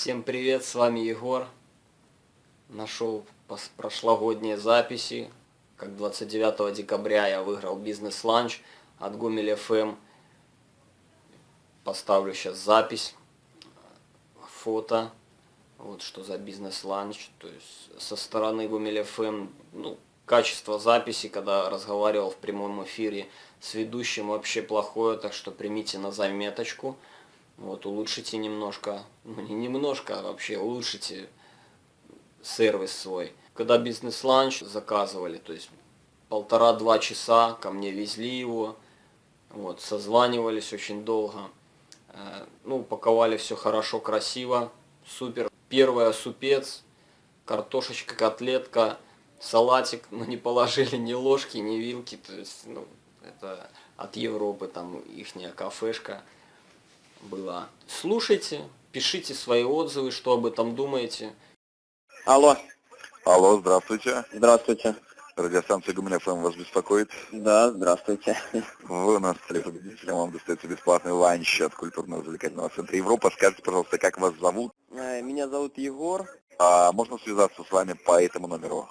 Всем привет, с вами Егор. Нашел прошлогодние записи. Как 29 декабря я выиграл бизнес-ланч от Гомель FM. Поставлю сейчас запись, фото. Вот что за бизнес-ланч. То есть со стороны Гомель FM, ну, качество записи, когда разговаривал в прямом эфире с ведущим, вообще плохое, так что примите на заметочку. Вот, улучшите немножко, ну не немножко, а вообще улучшите сервис свой. Когда бизнес-ланч заказывали, то есть полтора-два часа ко мне везли его, вот, созванивались очень долго. Э, Ну, упаковали все хорошо, красиво, супер. Первая супец, картошечка, котлетка, салатик, но не положили ни ложки, ни вилки, то есть, ну, это от Европы, там, ихняя кафешка была. Слушайте, пишите свои отзывы, что об этом думаете. Алло, Алло, здравствуйте. здравствуйте. Радиостанция Гумиль ФМ вас беспокоит. Да, здравствуйте. Вы у нас стали победителем, вам достается бесплатный ланч от культурно-развлекательного центра Европа. Скажите, пожалуйста, как вас зовут? Э, Меня зовут Егор. А можно связаться с вами по этому номеру?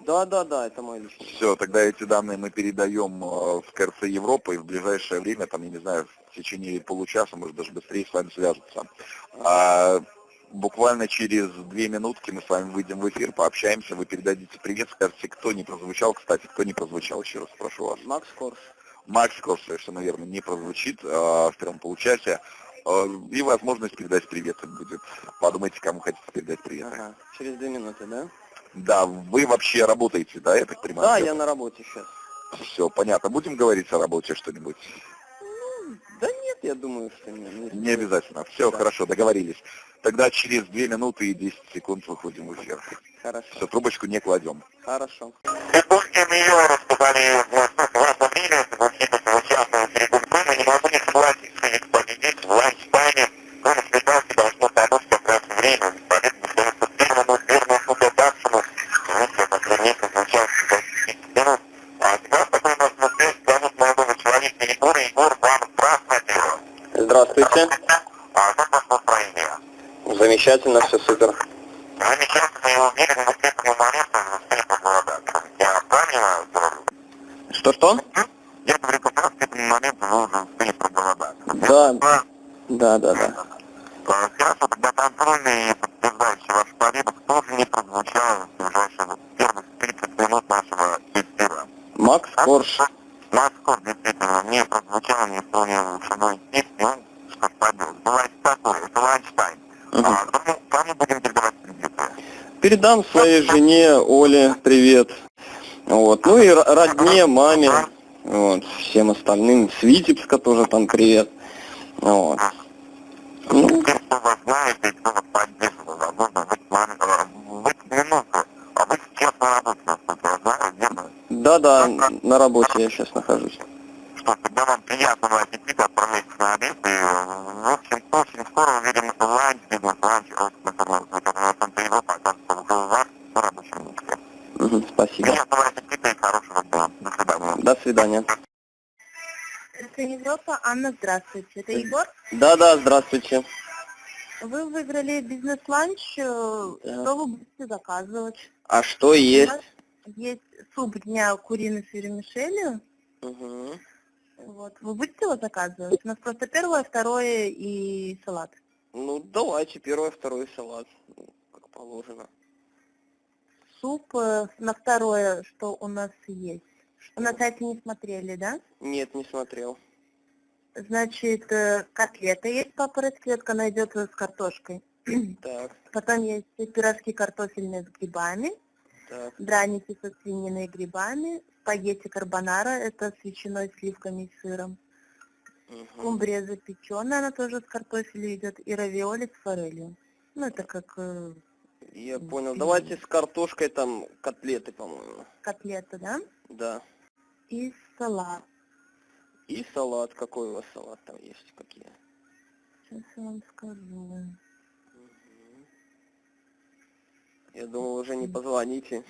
Да, да, да, это мой личный. Все, тогда эти данные мы передаем э, в КРЦ Европа, и в ближайшее время, там, я не знаю, в течение получаса, может даже быстрее с вами свяжутся. А, буквально через две минутки мы с вами выйдем в эфир, пообщаемся, вы передадите привет, скажете, кто не прозвучал, кстати, кто не прозвучал, еще раз прошу вас. Макс Корж. Макс Корж, совершенно верно, не прозвучит э, в первом получасе. Э, и возможность передать привет будет. Подумайте, кому хотите передать привет. Ага, через две минуты, да? Да, вы вообще работаете, да, я так понимаю? Да, я на работе сейчас. Все, понятно. Будем говорить о работе что-нибудь? Да нет, я думаю, что не. не Не обязательно. Все, Да. хорошо, договорились. Тогда через 2 минуты и 10 секунд выходим в эфир. Хорошо, Все, трубочку не кладем. хорошо. Допустим, ее распугали в вашем мире, во всех участвовали в реконкоме, не могу не согласиться, и победить в ланчтайме, он испытал себя, что дадут как раз время, поэтому остается первому верному фото Даксону, вместе по границе звучал минут. А тебя такой нас на связь зовут молодого человека Егор, Егор, вам здравствуйте. Здравствуйте. А как ваше настроение? Замечательно, все супер. Что-что? Я говорю, как раз к этому моменту нужно успеть проголодаться. Да, да, да, да. А, Хорошо, тогда контрольный и подтверждающий ваш победу тоже не прозвучал в ближайшие первых 30 минут нашего эфира. Макс Корж. Москва действительно не прозвучал, не исполнил лучшиной песни, он что ж побил. Бывает такое, это ланчтайм. Мгм. А, кому, кому будем передавать кредиты? Передам своей жене Оле привет. Вот. Ну и родне, маме, вот, всем остальным. Свитебска тоже там привет. Вот. Ну, э, а вы сейчас на работе, я сейчас нахожусь. Что тогда вам приятного аппетита, отправляйтесь на обед, и, в общем, очень скоро увидим Спасибо. Приятного аппетита и хорошего дня. До свидания. До свидания. Это Европа. Анна, здравствуйте. Это Егор. Да-да, здравствуйте. Вы выиграли бизнес-ланч. э, Да. Что вы будете заказывать? А что У есть? нас есть суп дня куриный с вермишелью. Мгм. Вот. Вы будете его заказывать? У нас просто первое, второе и салат. Ну, давайте первое, второй салат, ну, как положено. Суп э, на второе, что у нас есть. Вы на сайте не смотрели, да? Нет, не смотрел. Значит, э, котлета есть по-порядку, она идет с картошкой. Так, Потом есть пирожки картофельные с грибами. так. драники со свининой и грибами, спагетти карбонара, это с ветчиной, сливками и сыром, мгм. скумбрия запеченная, она тоже с картофелем идет, и равиоли с форелью. Ну, это как э, Я понял. Давайте с картошкой там котлеты, по-моему. котлета, да? Да. И салат. И салат. Какой у вас салат там есть? Какие? Сейчас я вам скажу. Я думал, уже не позвоните.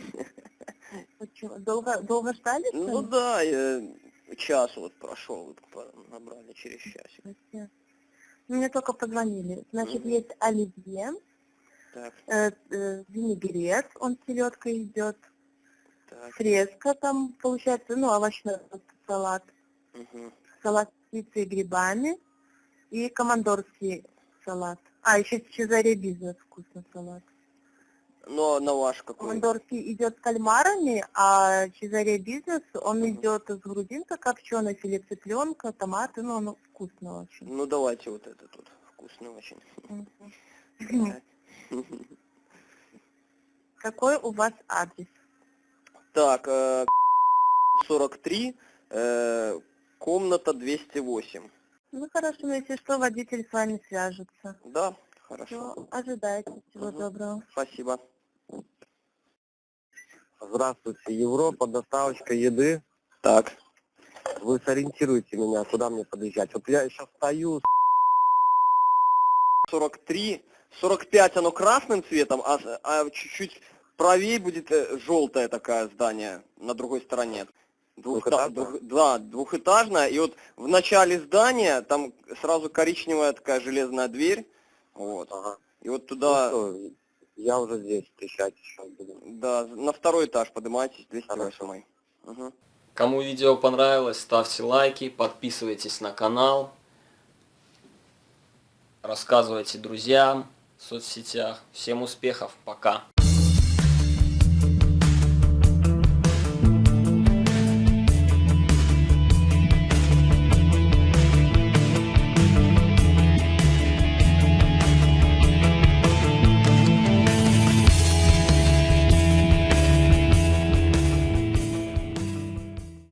Почему? Долго, долго ждали? Ну да, я час вот прошел, вот набрали через часик. Мне только позвонили. Значит, Мгм. есть оливье, Так, Э, э, винегрет, он с селедкой идет. так. Фреска там получается, ну, овощной салат. Мгм. Салат с птицей и грибами. И командорский салат. А, еще Чезаре бизнес вкусный салат. Ну, а на ваш какой? Командорский идет с кальмарами, а Чезаре бизнес, он идет с грудинкой копченой, филе цыпленка, томаты, ну, он вкусный очень. Ну, давайте вот этот вот. Вкусный очень. Мгм. Какой у вас адрес? Так, э, 43, э, комната 208. Ну хорошо, ну если что, водитель с вами свяжется. Да, хорошо. Все, ожидайте. Всего Мгм. доброго. Спасибо. Здравствуйте, Европа, доставочка еды. Так. Вы сориентируете меня, куда мне подъезжать. Вот я сейчас стою, 43, 45 оно красным цветом, а, а чуть-чуть правее будет э, желтое такое здание на другой стороне. Двухэтажное? двух- да, двухэтажное. И вот в начале здания там сразу коричневая такая железная дверь. Вот. Ага. И вот туда, Ну что, я уже здесь, встречать сейчас буду. да, на второй этаж поднимайтесь, 208. Хорошо. Угу. Кому видео понравилось, ставьте лайки, подписывайтесь на канал, рассказывайте друзьям соцсетях. Всем успехов, пока!